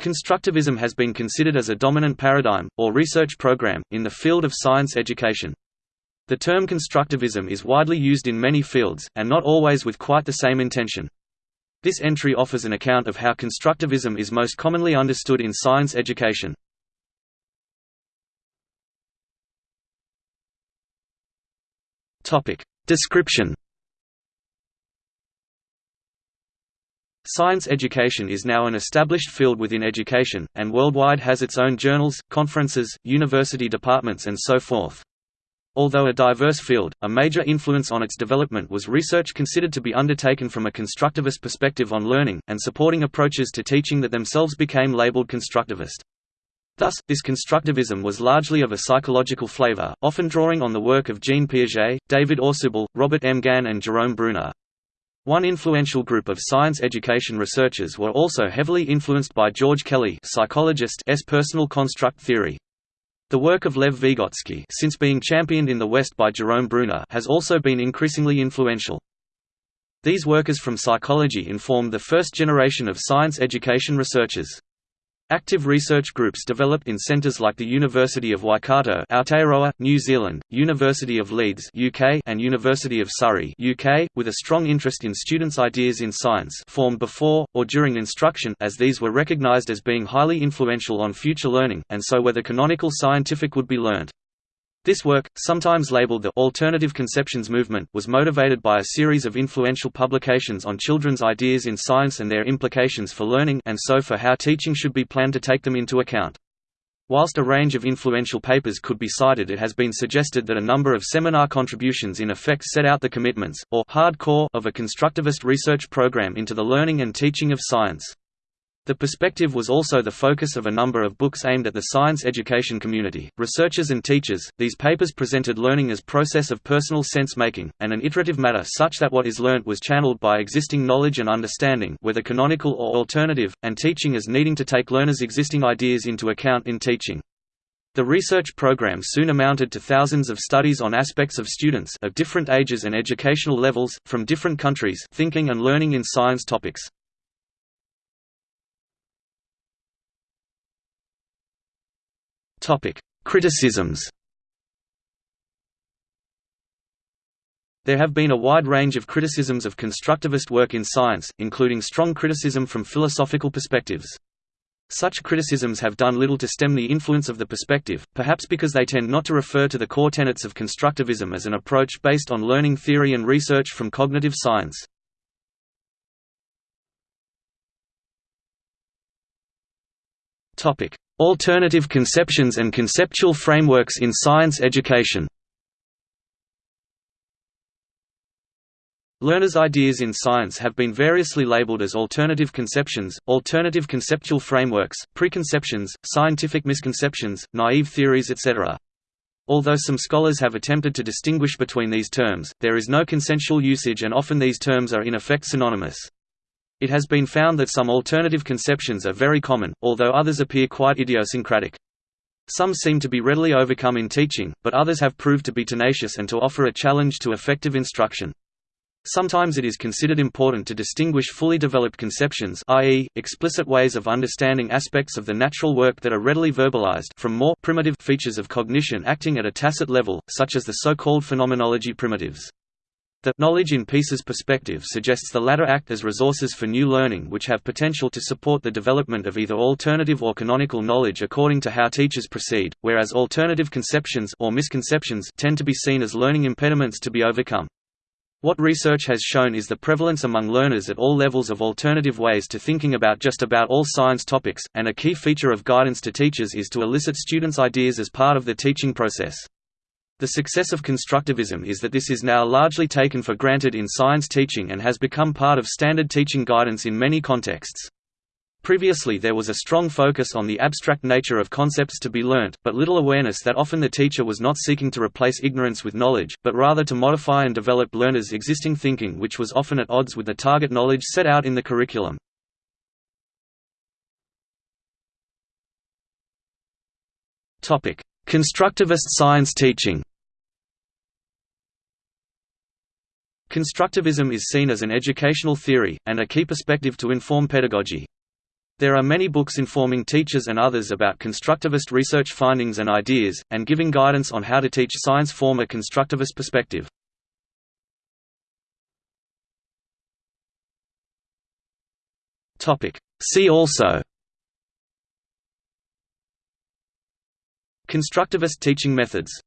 Constructivism has been considered as a dominant paradigm, or research program, in the field of science education. The term constructivism is widely used in many fields, and not always with quite the same intention. This entry offers an account of how constructivism is most commonly understood in science education. Description Science education is now an established field within education, and worldwide has its own journals, conferences, university departments and so forth. Although a diverse field, a major influence on its development was research considered to be undertaken from a constructivist perspective on learning, and supporting approaches to teaching that themselves became labeled constructivist. Thus, this constructivism was largely of a psychological flavor, often drawing on the work of Jean Piaget, David Ausubel, Robert M. Gagné and Jerome Bruner. One influential group of science education researchers were also heavily influenced by George Kelly psychologist's personal construct theory. The work of Lev Vygotsky since being championed in the West by Jerome Bruner has also been increasingly influential. These workers from psychology informed the first generation of science education researchers. Active research groups developed in centres like the University of Waikato Aotearoa, New Zealand, University of Leeds UK, and University of Surrey UK, with a strong interest in students' ideas in science formed before, or during instruction as these were recognised as being highly influential on future learning, and so where the canonical scientific would be learnt. This work, sometimes labeled the «alternative conceptions movement» was motivated by a series of influential publications on children's ideas in science and their implications for learning and so for how teaching should be planned to take them into account. Whilst a range of influential papers could be cited it has been suggested that a number of seminar contributions in effect set out the commitments, or hard core of a constructivist research program into the learning and teaching of science. The perspective was also the focus of a number of books aimed at the science education community, researchers and teachers. These papers presented learning as process of personal sense making, and an iterative matter such that what is learnt was channeled by existing knowledge and understanding whether canonical or alternative, and teaching as needing to take learners' existing ideas into account in teaching. The research program soon amounted to thousands of studies on aspects of students of different ages and educational levels, from different countries thinking and learning in science topics. Topic: Criticisms. There have been a wide range of criticisms of constructivist work in science, including strong criticism from philosophical perspectives. Such criticisms have done little to stem the influence of the perspective, perhaps because they tend not to refer to the core tenets of constructivism as an approach based on learning theory and research from cognitive science. Alternative conceptions and conceptual frameworks in science education Learners' ideas in science have been variously labeled as alternative conceptions, alternative conceptual frameworks, preconceptions, scientific misconceptions, naive theories etc. Although some scholars have attempted to distinguish between these terms, there is no consensual usage and often these terms are in effect synonymous. It has been found that some alternative conceptions are very common, although others appear quite idiosyncratic. Some seem to be readily overcome in teaching, but others have proved to be tenacious and to offer a challenge to effective instruction. Sometimes it is considered important to distinguish fully developed conceptions i.e., explicit ways of understanding aspects of the natural work that are readily verbalized from more primitive features of cognition acting at a tacit level, such as the so-called phenomenology primitives. The knowledge in pieces perspective suggests the latter act as resources for new learning which have potential to support the development of either alternative or canonical knowledge according to how teachers proceed, whereas alternative conceptions or misconceptions tend to be seen as learning impediments to be overcome. What research has shown is the prevalence among learners at all levels of alternative ways to thinking about just about all science topics, and a key feature of guidance to teachers is to elicit students' ideas as part of the teaching process. The success of constructivism is that this is now largely taken for granted in science teaching and has become part of standard teaching guidance in many contexts. Previously there was a strong focus on the abstract nature of concepts to be learnt, but little awareness that often the teacher was not seeking to replace ignorance with knowledge, but rather to modify and develop learners' existing thinking which was often at odds with the target knowledge set out in the curriculum. Constructivist science teaching Constructivism is seen as an educational theory, and a key perspective to inform pedagogy. There are many books informing teachers and others about constructivist research findings and ideas, and giving guidance on how to teach science from a constructivist perspective. See also Constructivist teaching methods